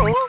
Ooh.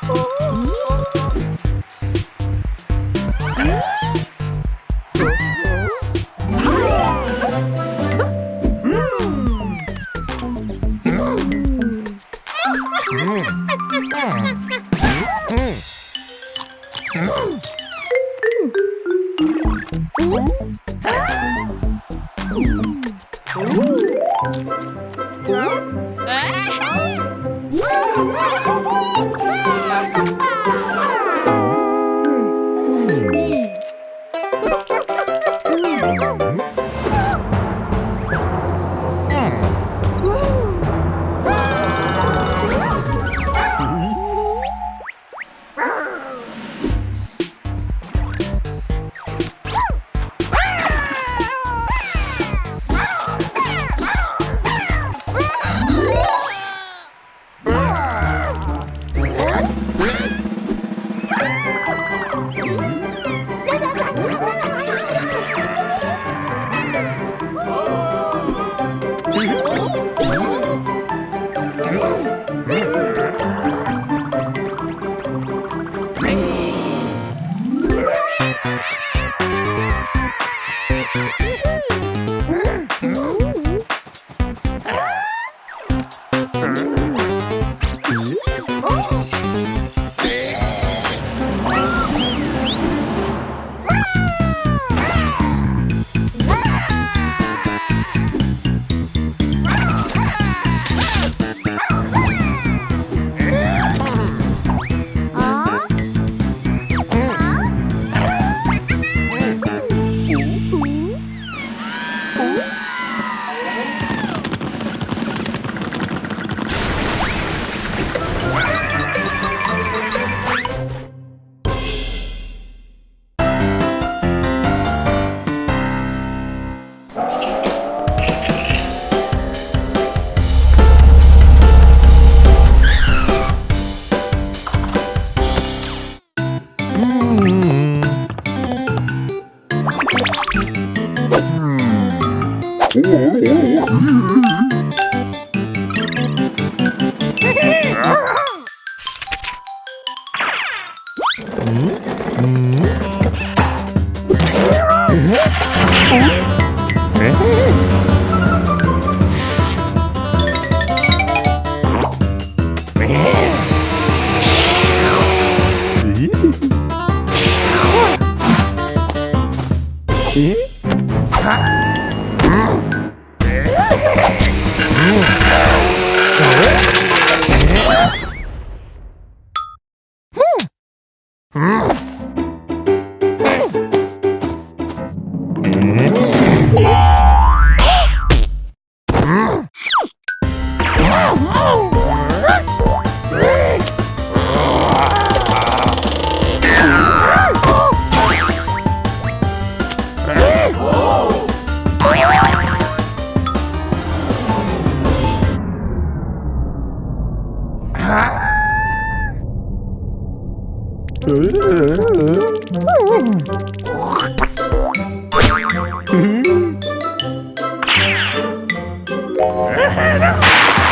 Yeah. 음. hmm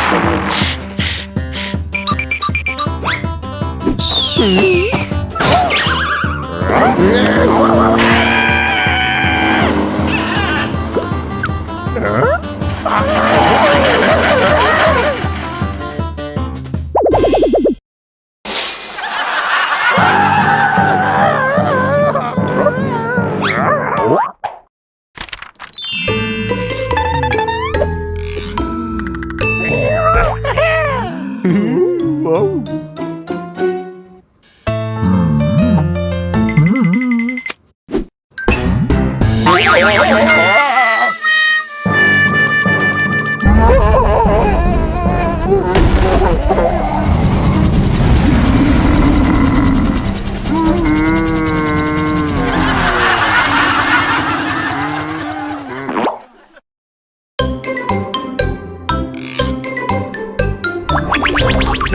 Hum?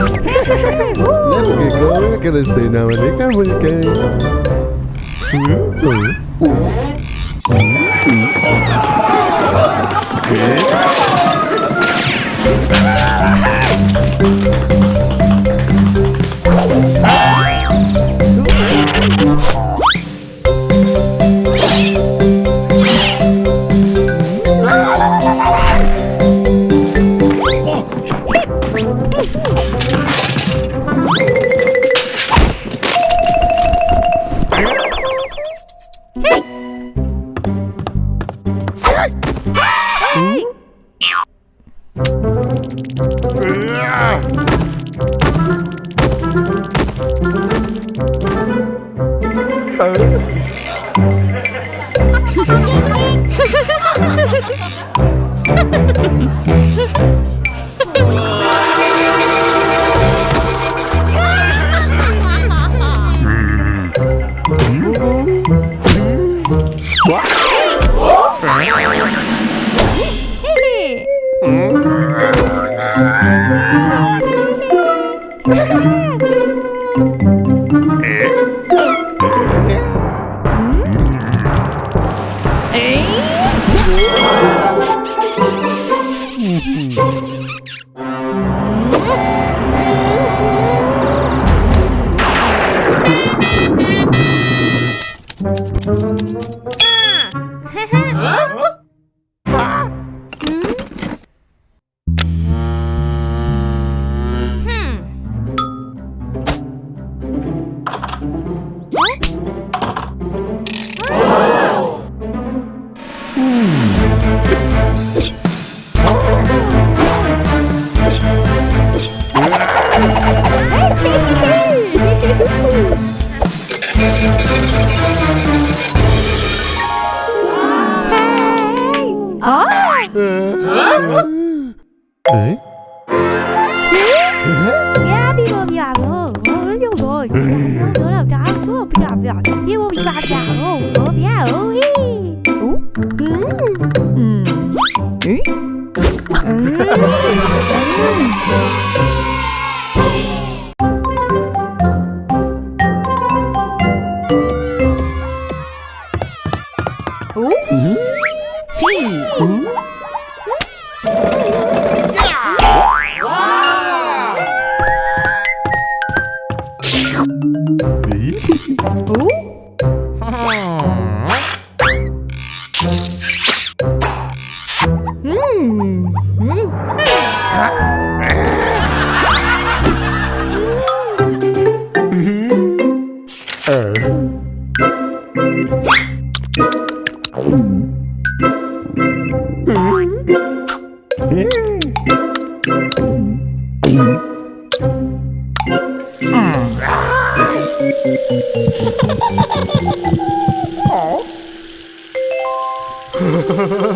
Let me go, Napakagawa ka na sa inamalik-amalik Ah! Mm-hmm. Ừ. 음?